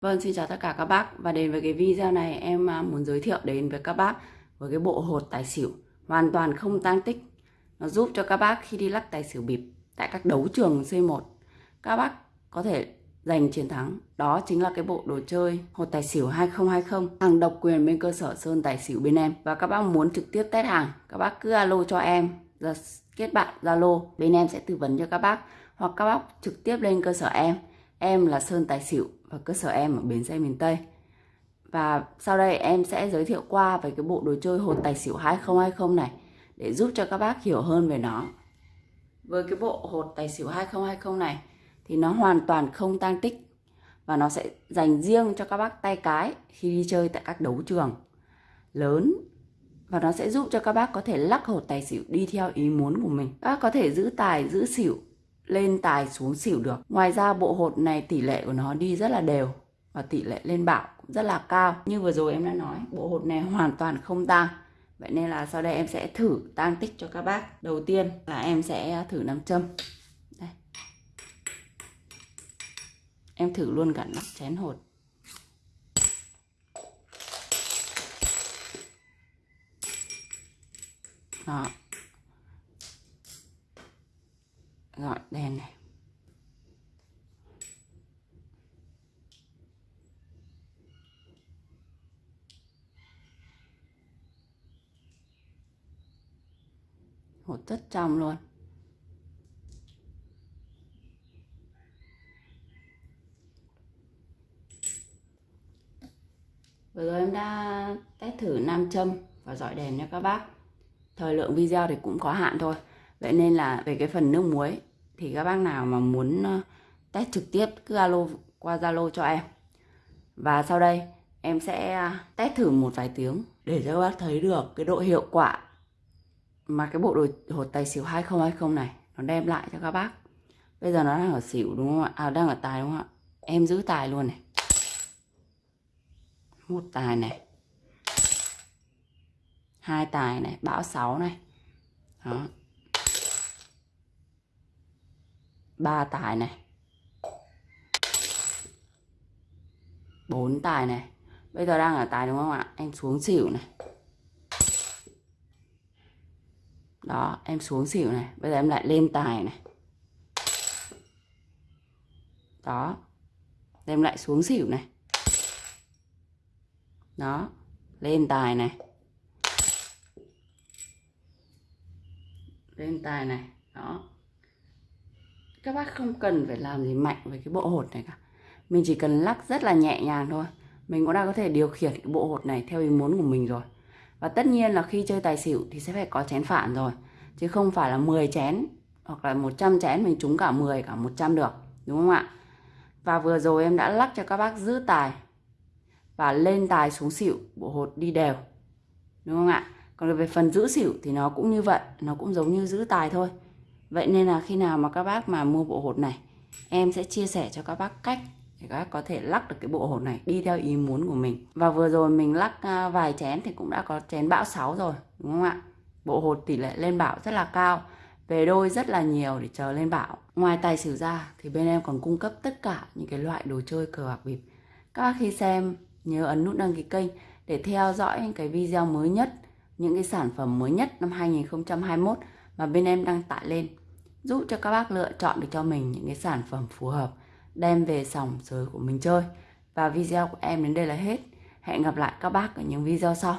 Vâng, xin chào tất cả các bác và đến với cái video này em à, muốn giới thiệu đến với các bác với cái bộ hột tài xỉu hoàn toàn không tăng tích. Nó giúp cho các bác khi đi lắc tài xỉu bịp tại các đấu trường C1 các bác có thể giành chiến thắng. Đó chính là cái bộ đồ chơi hột tài xỉu 2020 hàng độc quyền bên cơ sở Sơn Tài xỉu bên em. Và các bác muốn trực tiếp test hàng, các bác cứ alo cho em, kết bạn Zalo, bên em sẽ tư vấn cho các bác hoặc các bác trực tiếp lên cơ sở em. Em là Sơn Tài xỉu và cơ sở em ở bến xe miền Tây. Và sau đây em sẽ giới thiệu qua về cái bộ đồ chơi hột tài xỉu 2020 này để giúp cho các bác hiểu hơn về nó. Với cái bộ hột tài xỉu 2020 này thì nó hoàn toàn không tăng tích và nó sẽ dành riêng cho các bác tay cái khi đi chơi tại các đấu trường lớn và nó sẽ giúp cho các bác có thể lắc hột tài xỉu đi theo ý muốn của mình. Các bác có thể giữ tài, giữ xỉu lên tài xuống xỉu được. Ngoài ra bộ hột này tỷ lệ của nó đi rất là đều và tỷ lệ lên bảo cũng rất là cao. Như vừa rồi em đã nói, bộ hột này hoàn toàn không tăng. Vậy nên là sau đây em sẽ thử tăng tích cho các bác. Đầu tiên là em sẽ thử nam châm. Đây. Em thử luôn cả nắp chén hột. Đó. Gọi đèn này. Hột rất trong luôn. Vừa rồi em đã test thử nam châm và dọi đèn cho các bác. Thời lượng video thì cũng có hạn thôi. Vậy nên là về cái phần nước muối thì các bác nào mà muốn test trực tiếp, cứ alo, qua Zalo cho em. Và sau đây, em sẽ test thử một vài tiếng để cho các bác thấy được cái độ hiệu quả mà cái bộ đồ, hột tài xỉu 2020 này nó đem lại cho các bác. Bây giờ nó đang ở xỉu, đúng không ạ? À đang ở tài, đúng không ạ? Em giữ tài luôn này. Một tài này. Hai tài này. Bão 6 này. Đó. Ba tài này. Bốn tài này. Bây giờ đang ở tài đúng không ạ? Em xuống xỉu này. Đó, em xuống xỉu này. Bây giờ em lại lên tài này. Đó. Em lại xuống xỉu này. Đó. Lên tài này. Lên tài này. Đó các bác không cần phải làm gì mạnh với cái bộ hột này cả. Mình chỉ cần lắc rất là nhẹ nhàng thôi. Mình cũng đã có thể điều khiển cái bộ hột này theo ý muốn của mình rồi. Và tất nhiên là khi chơi tài xỉu thì sẽ phải có chén phản rồi, chứ không phải là 10 chén hoặc là 100 chén, mình trúng cả 10 cả 100 được, đúng không ạ? Và vừa rồi em đã lắc cho các bác giữ tài và lên tài xuống xỉu, bộ hột đi đều, đúng không ạ? Còn về phần giữ xỉu thì nó cũng như vậy, nó cũng giống như giữ tài thôi. Vậy nên là khi nào mà các bác mà mua bộ hột này, Em sẽ chia sẻ cho các bác cách để các bác có thể lắc được cái bộ hột này đi theo ý muốn của mình. Và vừa rồi mình lắc à, vài chén thì cũng đã có chén bão 6 rồi, đúng không ạ? Bộ hột tỷ lệ lên bão rất là cao, Về đôi rất là nhiều để chờ lên bão. Ngoài tài xỉu ra thì bên em còn cung cấp tất cả những cái loại đồ chơi cờ bạc bịp. Các bác khi xem, nhớ ấn nút đăng ký kênh để theo dõi những cái video mới nhất, những cái sản phẩm mới nhất năm 2021 mà bên em đăng tải lên, giúp cho các bác lựa chọn được cho mình những cái sản phẩm phù hợp, đem về sòng sới của mình chơi. Và video của em đến đây là hết. Hẹn gặp lại các bác ở những video sau.